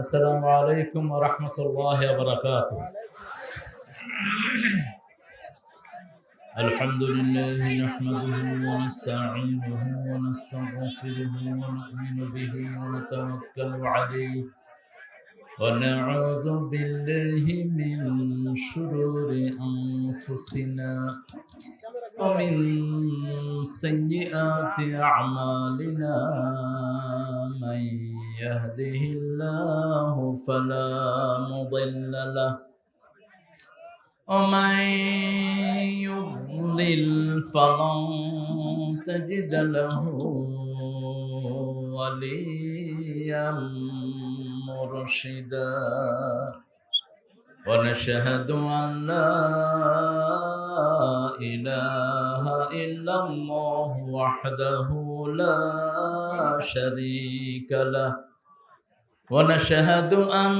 السلام عليكم ورحمة الله وبركاته. الحمد لله نحمده ونستعينه ونستغفره ونؤمن به ونتوكل عليه. ونعوذ بالله من شرور أنفسنا ومن سيئات أعمالنا. من يهده الله فلا مضل له ومن يضلل فلن تجد له وليا مرشدا ونشهد أن لا إله إلا الله وحده لا شريك له ونشهد أن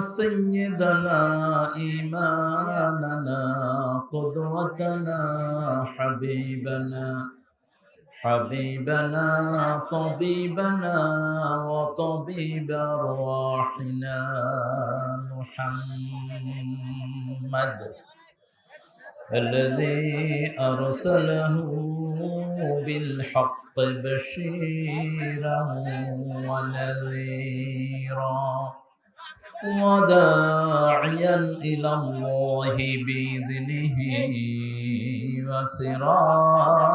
سيدنا إيماننا قدوتنا حبيبنا حبيبنا طبيبنا وطبيب أرواحنا محمد. الذي أرسله بالحق بشيرا ونذيرا وداعيا إلى الله بإذنه وسراجا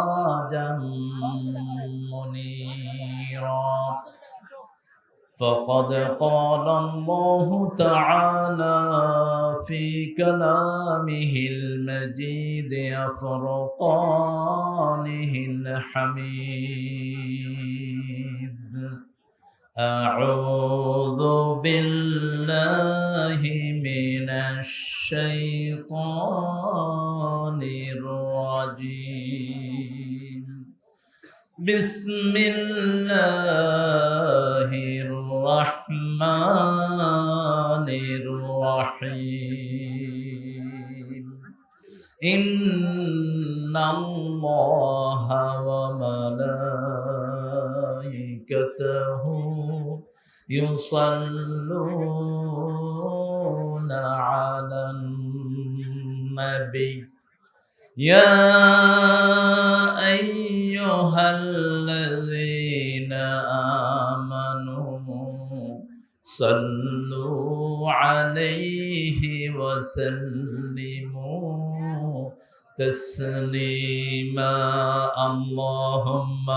منيرا فقد قال الله تعالى في كلامه المجيد فرقانه الحميد. أعوذ بالله من الشيطان الرجيم. بسم الله الرحمن الرحيم إن الله وملائكته يصلون على النبي يا أيها الذين صلوا عليه وسلموا تسليما. اللهم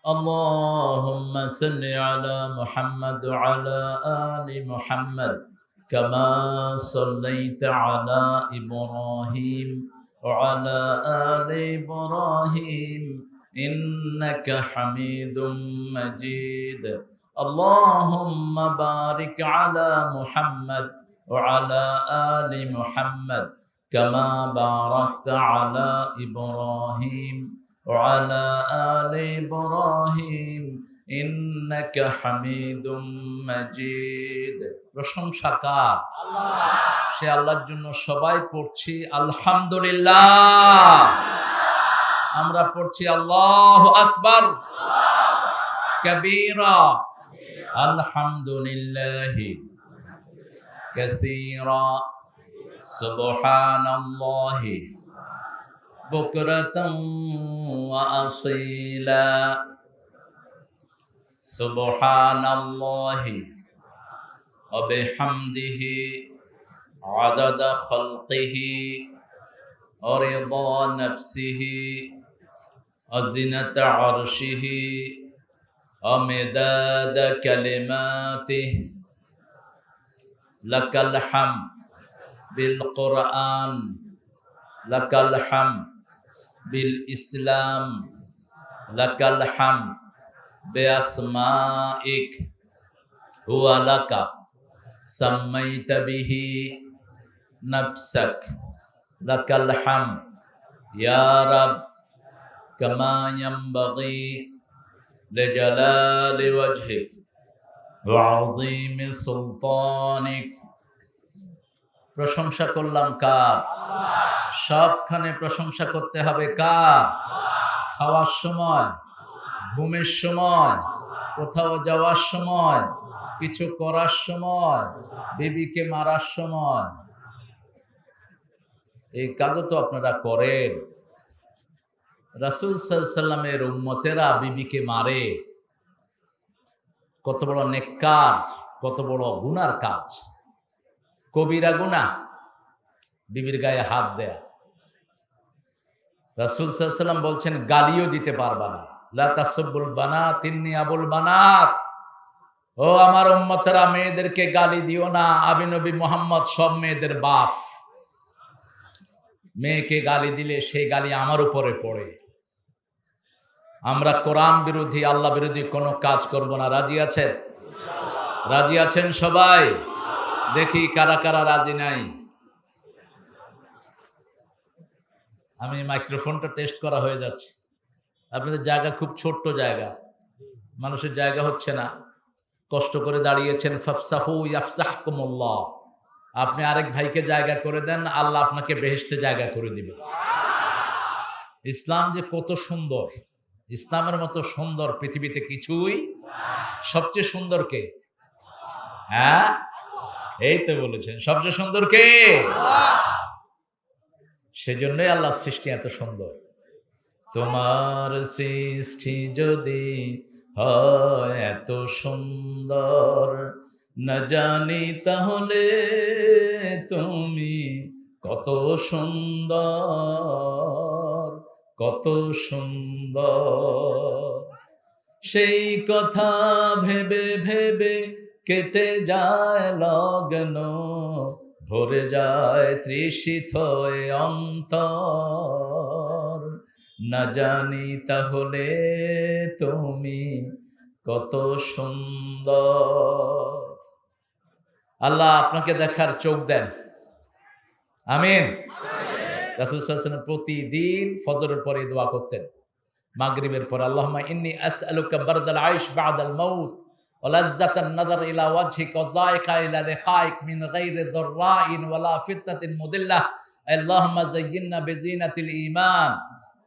اللهم صل على محمد وعلى آل محمد كما صليت على إبراهيم وعلى آل إبراهيم إنك حميد مجيد. اللهم بارك على محمد وعلى آل محمد كما باركت على إبراهيم. وعلى آل إبراهيم إنك حميد مجيد প্রশংসা কার সে আল্লাহর জন্য সবাই পড়ছি আলহামদুলিল্লাহ আমরা পড়ছি আল্লাহ আকবার কবীরা আলহামদুলিল্লাহ كثيرا سبحان الله بكرة وأصيلا. سبحان الله. وبحمده عدد خلقه ورضا نفسه وزنة عرشه ومداد كلماته. لك الحمد بالقرآن. لك الحمد بالإسلام لك الحمد بأسمائك. هو لك. سميت به نفسك. لك الحمد. يا رب. كما ينبغي لجلال وجهك وعظيم سلطانك. প্রশংসা করলাম কার? সবখানে প্রশংসা করতে হবে কার? খাওয়ার সময়, ঘুমের সময়, কোথাও যাওয়ার সময়, কিছু করার সময়, বিবিকে মারার সময়। এই কাজও তো আপনারা করেন। রাসুল সাল্লামের উম্মতেরা বিবিকে মারে। কত বড় নেককার, কত বড় গুনার কাজ। কবিরা গুনা বিবির গায়ে হাত দেয়া। রাসুল সাল্লাম বলছেন, গালিও দিতে পারবা না। লাতাসব্বুল বানাত তিন্নি আবুল বানাত। ও আমার উম্মতেরা, মেয়েদেরকে গালি দিও না। আবি নবী মোহাম্মদ সব মেয়েদের বাপ। মেয়েকে গালি দিলে সেই গালি আমার উপরে পড়ে। আমরা কোরআন বিরোধী, আল্লাহ বিরোধী কোনো কাজ করব না। রাজি আছেন? রাজি আছেন সবাই? দেখি কারা কারা রাজি নাই। আমি মাইক্রোফোনটা টেস্ট করা হয়ে যাচ্ছে। আপনাদের জায়গা খুব ছোট্ট জায়গা। মানুষের জায়গা হচ্ছে না। কষ্ট করে দাঁড়িয়েছেন আপনি আরেক ভাইকে জায়গা করে দেন, আল্লাহ আপনাকে বেহেশতে জায়গা করে দিবে। ইসলাম যে কত সুন্দর। ইসলামের মতো সুন্দর পৃথিবীতে কিছুই সবচেয়ে সুন্দর কে? হ্যাঁ? এই তো বলেছেন। সবচেয়ে সুন্দর কে? সেজন্যই আল্লাহ সৃষ্টি এত সুন্দর। তোমার সৃষ্টি যদি হয় এত সুন্দর, না জানি তাহলে তুমি কত সুন্দর কত সুন্দর। সেই কথা ভেবে ভেবে কেটে যায় লগ্ন ভরে যায় তৃষিত অন্তর। না জানি তাহলে তুমি কত সুন্দর। আল্লাহ আপনাকে দেখার চোখ দেন। আমিন। রাসুল প্রতিদিন ফজরের পরে দোয়া করতেন। মাগরিবের পর আল্লাহ ইন্নি ইন্নী আসআলুকা বারদাল আইশ বাদাল মাউত। ولذة النظر إلى وجهك والضائق إلى لقائك من غير ضراء ولا فتنة مضلة اللهم زينا بزينة الإيمان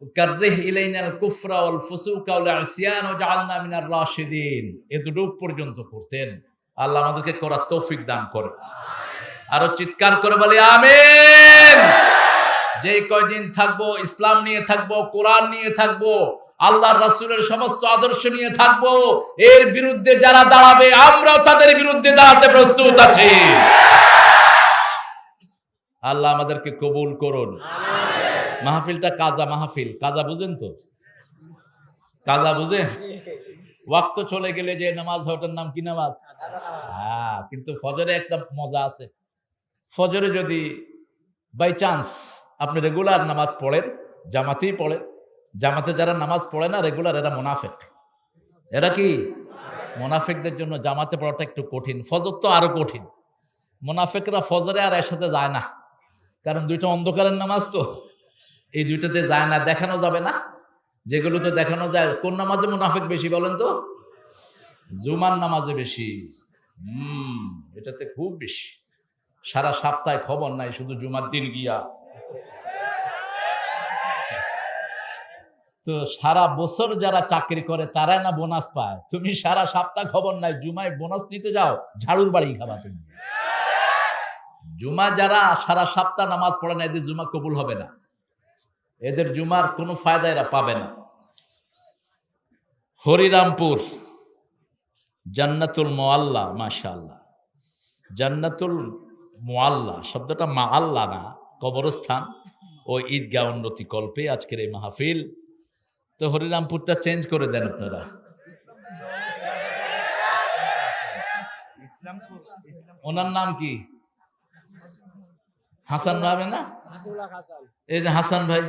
وكره إلينا الكفر والفسوق والعصيان وجعلنا من الراشدين এতটুক পর্যন্ত করতেন আল্লাহ আমাদেরকে করার তৌফিক দান করে আরো চিৎকার করে বলি আমিন যে কয়দিন থাকবো ইসলাম নিয়ে থাকবো কোরআন নিয়ে থাকবো আল্লাহ রাসূলের সমস্ত আদর্শ নিয়ে থাকব। এর বিরুদ্ধে যারা দাঁড়াবে, আমরাও তাদের বিরুদ্ধে দাঁড়াতে প্রস্তুত আছি। আল্লাহ আমাদেরকে কবুল করুন। মাহফিলটা কাজা মাহফিল। কাজা বুঝেন তো? কাজা বুঝেন? ওয়াক্ত চলে গেলে যে নামাজ ওটার নাম কি নামাজ? হ্যাঁ কিন্তু ফজরে একটা মজা আছে। ফজরে যদি বাই চান্স আপনি রেগুলার নামাজ পড়েন, জামাতেই পড়েন জামাতে যারা নামাজ পড়ে না রেগুলার এরা মোনাফেক। এরা কি? মোনাফেকদের জন্য জামাতে পড়াটা একটু কঠিন। ফজর তো আরও কঠিন। মোনাফেকরা ফজরে আর এর সাথে যায় না। কারণ দুইটা অন্ধকারের নামাজ তো। এই দুইটাতে যায় না, দেখানো যাবে না। যেগুলোতে দেখানো যায়, কোন নামাজে মুনাফেক বেশি বলেন তো? জুমার নামাজে বেশি। হুম, এটাতে খুব বেশি। সারা সপ্তাহে খবর নাই, শুধু জুমার দিন গিয়া। তো সারা বছর যারা চাকরি করে, তারাই না বোনাস পায়। তুমি সারা সপ্তাহ খবর নাই, জুমায় বোনাস নিতে যাও, ঝাড়ুর বাড়ি খাবা তুমি। জুমা যারা সারা সপ্তাহ নামাজ পড়ে না, এদের জুমা কবুল হবে না। এদের জুমার কোনো ফায়দা এরা পাবে না। হরিরামপুর, জান্নাতুল মোয়াল্লা মাশাল্লাহ জান্নাতুল মোয়াল্লা, শব্দটা মা মাআল্লা না, কবরস্থান। ও ঈদগাহ উন্নতি কল্পে আজকের এই মাহফিল। তো হরিরামপুরটা চেঞ্জ করে দেন আপনারা। ওনার নাম কি? হাসান ভাবে না? এই যে হাসান ভাই।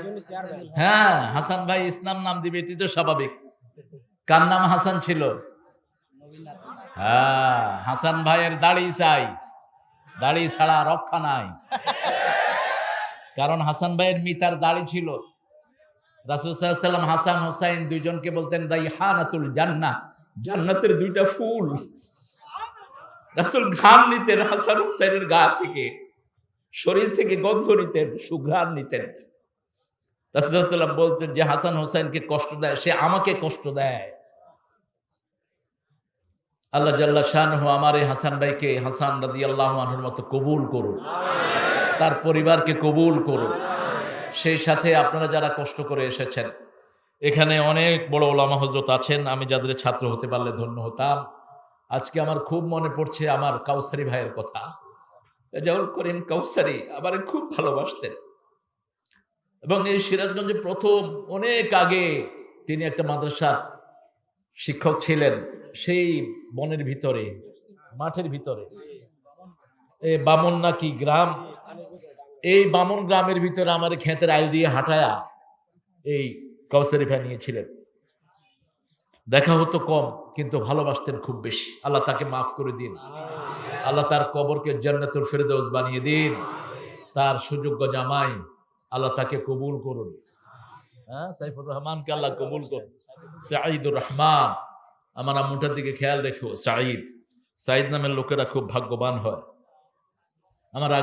হ্যাঁ হাসান ভাই ইসলাম নাম দিবে, এটি তো স্বাভাবিক। কার নাম হাসান ছিল? হ্যাঁ হাসান ভাইয়ের দাড়ি চাই। দাড়ি ছাড়া রক্ষা নাই। কারণ হাসান ভাইয়ের মিতার দাড়ি ছিল। রাসুসাল্লাম হাসান, হোসাইন দুইজনকে বলতেন রাইহানাতুল জান্না জান্নাতের দুইটা ফুল। রাসুল নিতেন, হাসান গা থেকে, শরীর থেকে গন্ধ নিতেন, সুঘ্রাণ নিতেন। বলতেন যে, হাসান কষ্ট দেয়, সে আমাকে কষ্ট দেয়। আল্লাহ জাল্লা শাহ আমার এই হাসান ভাইকে, হাসান আল্লাহ মতো কবুল করুন তার পরিবারকে কবুল করুন সেই সাথে আপনারা যারা কষ্ট করে এসেছেন, এখানে অনেক বড় ওলামা হজরত আছেন, আমি যাদের ছাত্র হতে পারলে ধন্য হতাম। আজকে আমার খুব মনে পড়ছে আমার কাউসারি ভাইয়ের কথা। রেজাউল করিম কাউসারি আমার খুব ভালোবাসতেন। এবং এই সিরাজগঞ্জে প্রথম অনেক আগে তিনি একটা মাদ্রাসার শিক্ষক ছিলেন, সেই বনের ভিতরে, মাঠের ভিতরে। এ বামন নাকি গ্রাম? এই বামন গ্রামের ভিতরে আমার ক্ষেতের আইল দিয়ে হাঁটায়া এই কাউসারি ভাই নিয়েছিলেন। দেখা হতো কম, কিন্তু ভালোবাসতেন খুব বেশি। আল্লাহ তাকে মাফ করে দিন। আল্লাহ তার কবরকে জান্নাতুল ফেরদৌস বানিয়ে দিন। তার সুযোগ্য জামাই আল্লাহ তাকে কবুল করুন। হ্যাঁ সাইফুর রহমানকে আল্লাহ কবুল করুন। সাঈদুর রহমান, আমার আম্মুটার দিকে খেয়াল রেখো, সাঈদ। সাঈদ নামের লোকেরা খুব ভাগ্যবান হয়। আমার